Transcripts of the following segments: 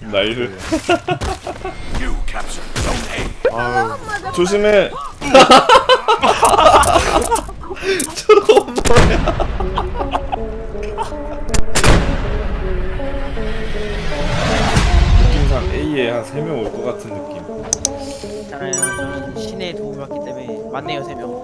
nice You captured Zone A. 아유 조심해 저거 뭐야 느낌상 A에 한 3명 올 것 같은 느낌 있잖아요. 저는 신의 도움을 받기 때문에 맞네요 세 명.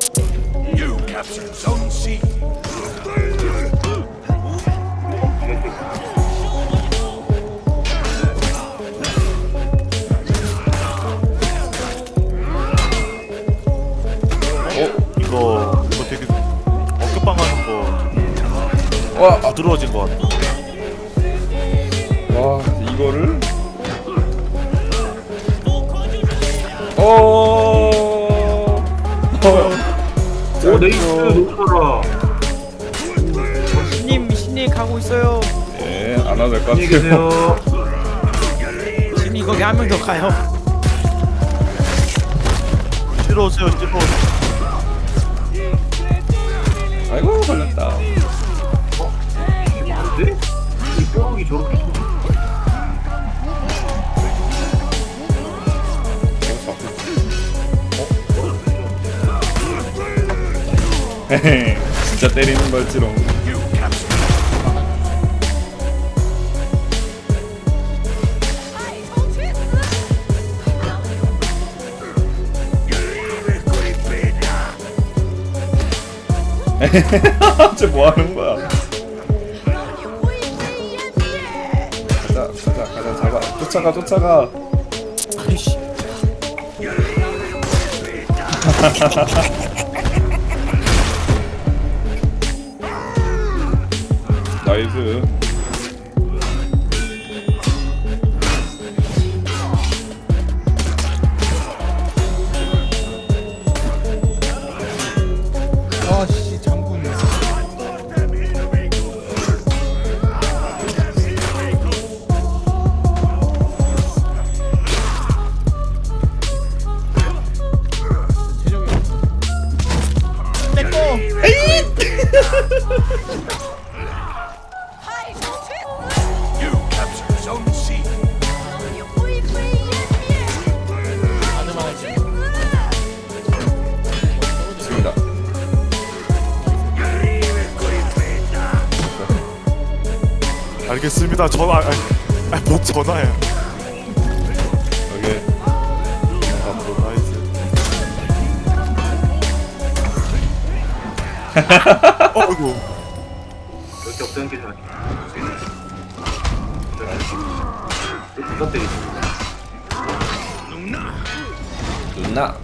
거 이거 되게 어깨빵 하는 거 와, 아, 부드러워진 것 같아. 와 이거를? 어... 어... 오 네이스 높아라. 신님 신님 가고 있어요. 예, 안 와도 될것 안녕히 같아요. 신님 거기 한 명 더 가요. 찔러 오세요 찔러 오세요 아이고 걸렸다. 근데? 이 뼈목이 저렇게 좀- 헤헤, 진짜 때리는 걸지롱 쟤 뭐하는 거야? 가자 가자 가자 잡아. 쫓아가 쫓아가. 나이스 알겠습니다. 전화 아니 아니 뭐 전화야 여기 나이스 어이구. 이렇게 없다는 게 때리지? 누나.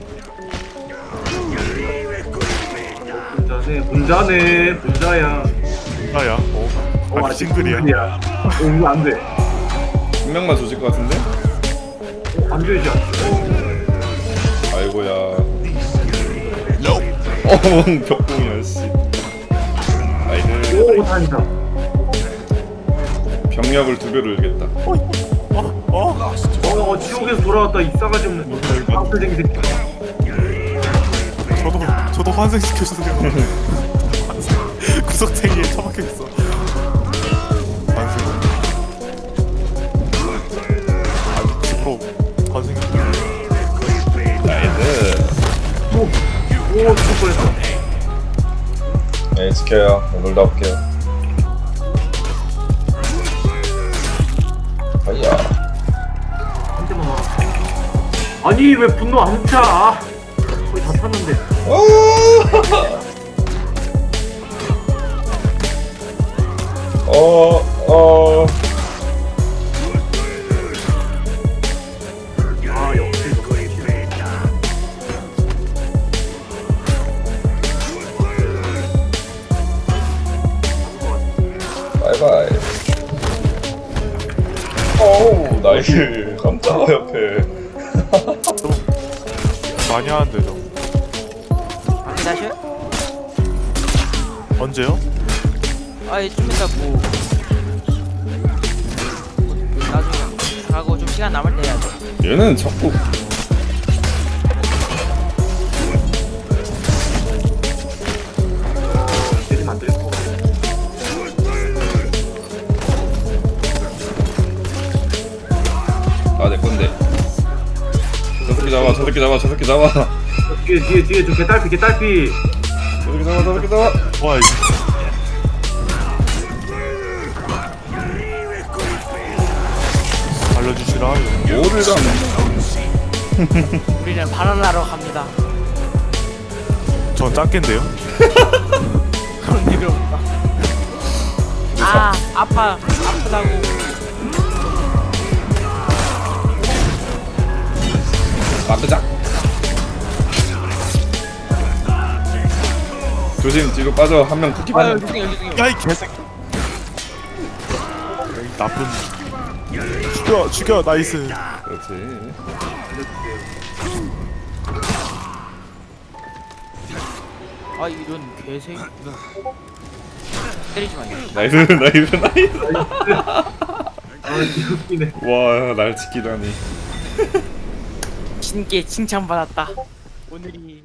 분자네 분자네 분자야. 어어 아직 싱글이야. 싱글이야. 어 이거 안돼. 한 명만 조질 것 같은데? 안 되지 아이고야. 어멍 벽공이야 씨 오 다행이다 병력을 두 배로 일겠다. 어? 어? 어 지옥에서 돌아왔다. 이 싸가지 없는 악플쟁이 새끼. 저도 저도 환생시켜주세요. 환생 구석탱이에 처박혀있어. 환생 환생 nice 오 죽을 뻔했어 네 지켜요. 놀다 올게요. 아야. 와 아니 왜 분노 안 차? 아, 거의 다 탔는데. 어, 어, bye bye. 어우, nice. 깜짝아, 옆에. 좀 많이 하는데 좀 다셔요? 언제요? 아예 좀 이따 뭐 나중에 가고 좀 시간 남을 때 해야죠. 얘는 자꾸 잡아 저 새끼 잡아 저 새끼 잡아 저 뒤에 뒤에 뒤에 저 개딸피 개딸피 새끼 잡아 저 새끼 잡아 와 이거 알려주시라 뭐를 잡네 우리는 바나나로 갑니다. 전 짱깬데요? 그런 일이 없다. 아 아파 아프다고. 마크작 조심 뒤로 빠져. 한 명 쿠키 아유 받는. 야이 개새끼. 이 나쁜 죽여 죽여 나이스. 그렇지. 아 이런 개새끼. 때리지 마요. 나이스 나이스 나이스. 아 웃기네. 와날 지키다니 신께 칭찬받았다. 오늘이